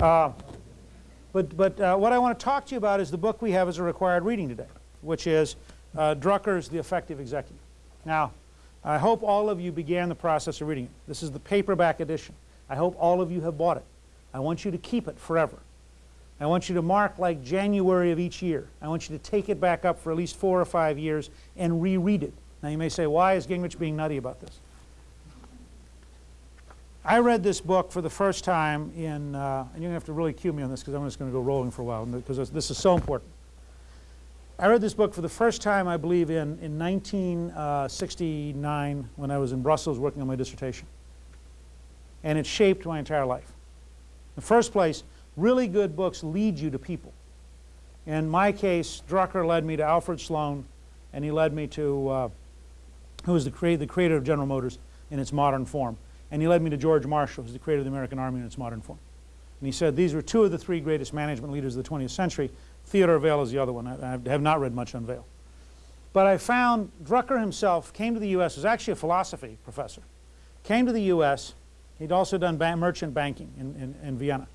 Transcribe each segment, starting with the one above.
Uh, but but uh, what I want to talk to you about is the book we have as a required reading today, which is uh, Drucker's The Effective Executive. Now, I hope all of you began the process of reading it. This is the paperback edition. I hope all of you have bought it. I want you to keep it forever. I want you to mark like January of each year. I want you to take it back up for at least four or five years and reread it. Now you may say, why is Gingrich being nutty about this? I read this book for the first time in, uh, and you're going to have to really cue me on this because I'm just going to go rolling for a while because this is so important. I read this book for the first time, I believe, in, in 1969 when I was in Brussels working on my dissertation. And it shaped my entire life. In the first place, really good books lead you to people. In my case, Drucker led me to Alfred Sloan, and he led me to, uh, who was the, creator, the creator of General Motors in its modern form. And he led me to George Marshall, who's the creator of the American Army in its modern form. And he said these were two of the three greatest management leaders of the 20th century, Theodore Vail is the other one. I, I have not read much on Vail. But I found Drucker himself came to the U.S. was actually a philosophy professor. Came to the U.S. He'd also done merchant banking in, in, in, Vienna.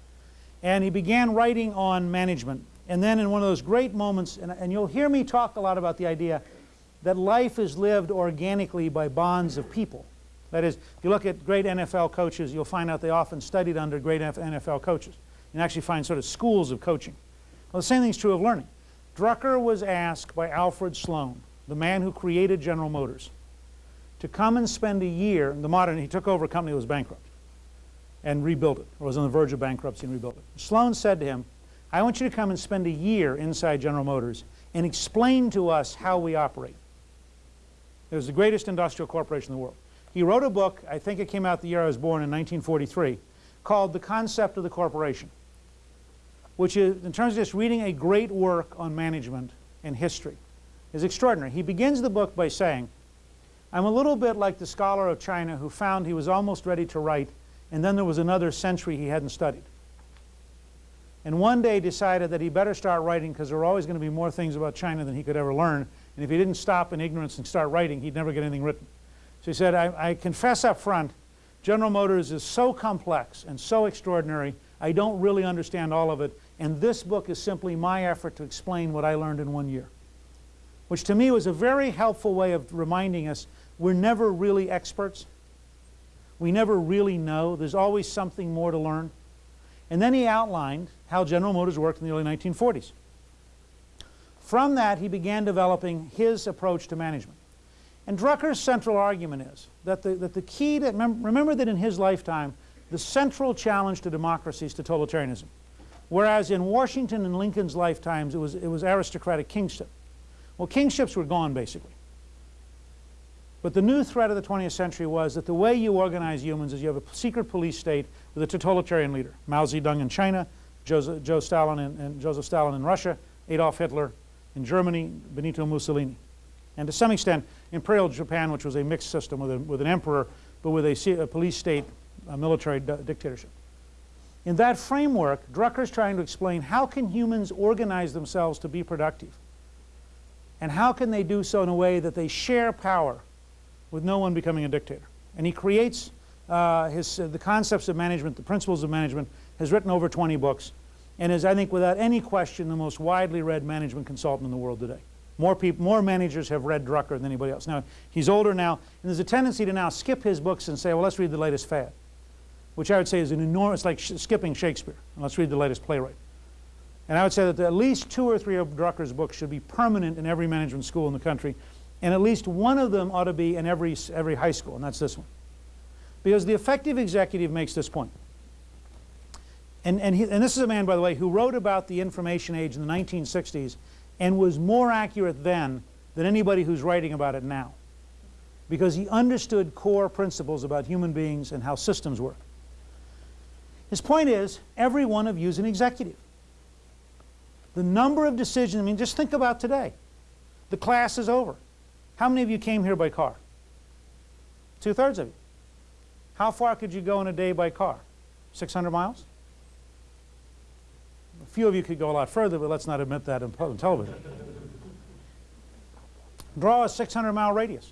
And he began writing on management. And then in one of those great moments, and, and you'll hear me talk a lot about the idea that life is lived organically by bonds of people. That is, if you look at great NFL coaches, you'll find out they often studied under great NFL coaches. You can actually find sort of schools of coaching. Well, the same thing is true of learning. Drucker was asked by Alfred Sloan, the man who created General Motors, to come and spend a year, in the modern, he took over a company that was bankrupt and rebuilt it, or was on the verge of bankruptcy and rebuilt it. Sloan said to him, I want you to come and spend a year inside General Motors and explain to us how we operate. It was the greatest industrial corporation in the world. He wrote a book, I think it came out the year I was born in 1943, called The Concept of the Corporation which is, in terms of just reading a great work on management and history, is extraordinary. He begins the book by saying, I'm a little bit like the scholar of China who found he was almost ready to write, and then there was another century he hadn't studied. And one day decided that he better start writing because there were always going to be more things about China than he could ever learn. And if he didn't stop in ignorance and start writing, he'd never get anything written. So he said, I, I confess up front, General Motors is so complex and so extraordinary, I don't really understand all of it, and this book is simply my effort to explain what I learned in one year. Which to me was a very helpful way of reminding us we're never really experts. We never really know. There's always something more to learn. And then he outlined how General Motors worked in the early 1940s. From that, he began developing his approach to management. And Drucker's central argument is that the, that the key to, remember that in his lifetime, the central challenge to democracy is totalitarianism. Whereas in Washington and Lincoln's lifetimes, it was, it was aristocratic kingship. Well, kingships were gone, basically. But the new threat of the 20th century was that the way you organize humans is you have a secret police state with a totalitarian leader. Mao Zedong in China, Joseph, Joe Stalin in, and Joseph Stalin in Russia, Adolf Hitler in Germany, Benito Mussolini. And to some extent, Imperial Japan, which was a mixed system with, a, with an emperor, but with a, a police state, a military dictatorship. In that framework, Drucker is trying to explain how can humans organize themselves to be productive? And how can they do so in a way that they share power with no one becoming a dictator? And he creates uh, his, uh, the concepts of management, the principles of management, has written over 20 books, and is, I think, without any question, the most widely read management consultant in the world today. More, people, more managers have read Drucker than anybody else. Now, he's older now, and there's a tendency to now skip his books and say, well, let's read the latest fad which I would say is an enormous, like sh skipping Shakespeare. And let's read the latest playwright. And I would say that at least two or three of Drucker's books should be permanent in every management school in the country, and at least one of them ought to be in every, every high school, and that's this one. Because the effective executive makes this point. And, and, he, and this is a man, by the way, who wrote about the information age in the 1960s and was more accurate then than anybody who's writing about it now. Because he understood core principles about human beings and how systems work. His point is, every one of you is an executive. The number of decisions, I mean, just think about today. The class is over. How many of you came here by car? Two-thirds of you. How far could you go in a day by car? 600 miles? Few of you could go a lot further, but let's not admit that in television. Draw a 600 mile radius.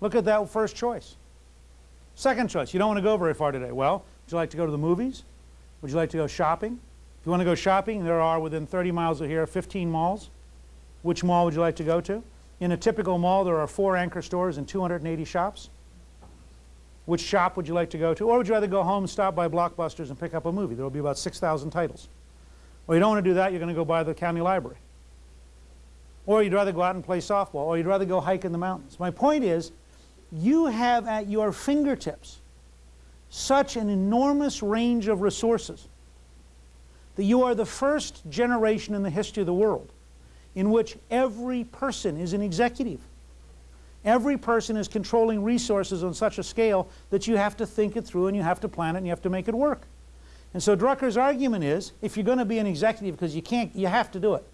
Look at that first choice. Second choice, you don't want to go very far today. Well, would you like to go to the movies? Would you like to go shopping? If you want to go shopping, there are within 30 miles of here 15 malls. Which mall would you like to go to? In a typical mall, there are four anchor stores and 280 shops. Which shop would you like to go to? Or would you rather go home, stop by Blockbusters, and pick up a movie? There will be about 6,000 titles. Or you don't want to do that, you're going to go by the county library. Or you'd rather go out and play softball, or you'd rather go hike in the mountains. My point is, you have at your fingertips such an enormous range of resources that you are the first generation in the history of the world in which every person is an executive. Every person is controlling resources on such a scale that you have to think it through and you have to plan it and you have to make it work. And so Drucker's argument is, if you're going to be an executive because you can't, you have to do it.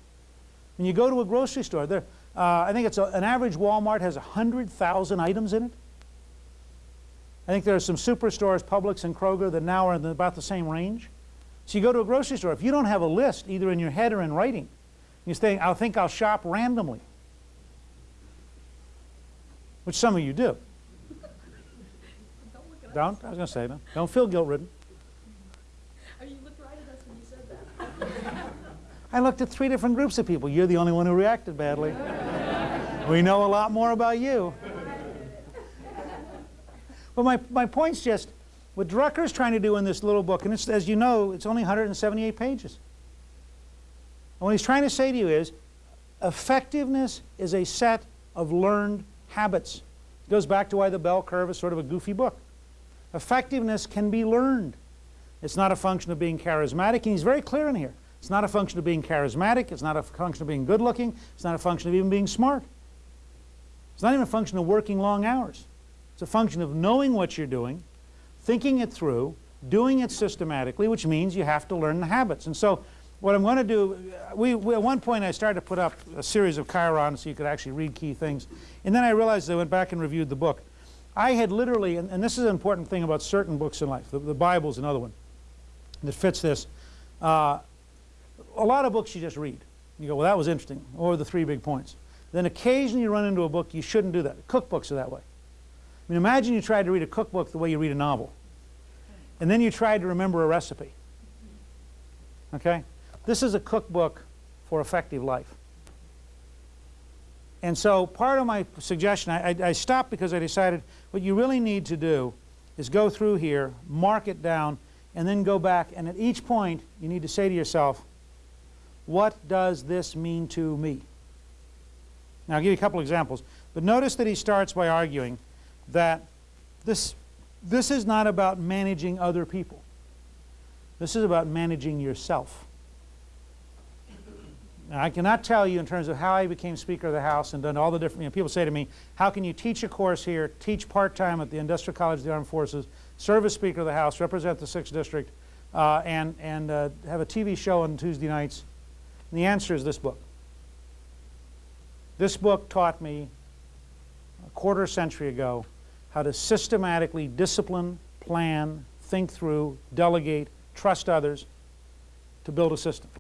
When you go to a grocery store, there, uh, I think it's a, an average Walmart has 100,000 items in it. I think there are some superstores, Publix and Kroger, that now are in about the same range. So you go to a grocery store, if you don't have a list, either in your head or in writing, you say, I think I'll shop randomly, which some of you do. Don't? I was going to say, don't feel guilt-ridden. Oh, you looked right at us when you said that. I looked at three different groups of people. You're the only one who reacted badly. we know a lot more about you. But my, my point's just, what Drucker's trying to do in this little book, and it's, as you know, it's only 178 pages. And what he's trying to say to you is, effectiveness is a set of learned habits. It goes back to why the bell curve is sort of a goofy book. Effectiveness can be learned. It's not a function of being charismatic, and he's very clear in here. It's not a function of being charismatic. It's not a function of being good looking. It's not a function of even being smart. It's not even a function of working long hours. It's a function of knowing what you're doing, thinking it through, doing it systematically, which means you have to learn the habits. And so what I'm going to do, we, we, at one point I started to put up a series of chyrons so you could actually read key things. And then I realized I went back and reviewed the book. I had literally, and, and this is an important thing about certain books in life, the, the Bible's another one that fits this. Uh, a lot of books you just read. You go, well, that was interesting, or the three big points. Then occasionally you run into a book, you shouldn't do that. Cookbooks are that way. I mean, imagine you tried to read a cookbook the way you read a novel. And then you tried to remember a recipe. Okay? This is a cookbook for effective life. And so part of my suggestion, I, I, I stopped because I decided what you really need to do is go through here, mark it down, and then go back. And at each point, you need to say to yourself, what does this mean to me? Now, I'll give you a couple examples. But notice that he starts by arguing that this, this is not about managing other people. This is about managing yourself. Now, I cannot tell you in terms of how I became Speaker of the House and done all the different, you know, people say to me, how can you teach a course here, teach part-time at the Industrial College of the Armed Forces, serve as Speaker of the House, represent the 6th District, uh, and, and uh, have a TV show on Tuesday nights? And the answer is this book. This book taught me a quarter century ago how to systematically discipline, plan, think through, delegate, trust others to build a system.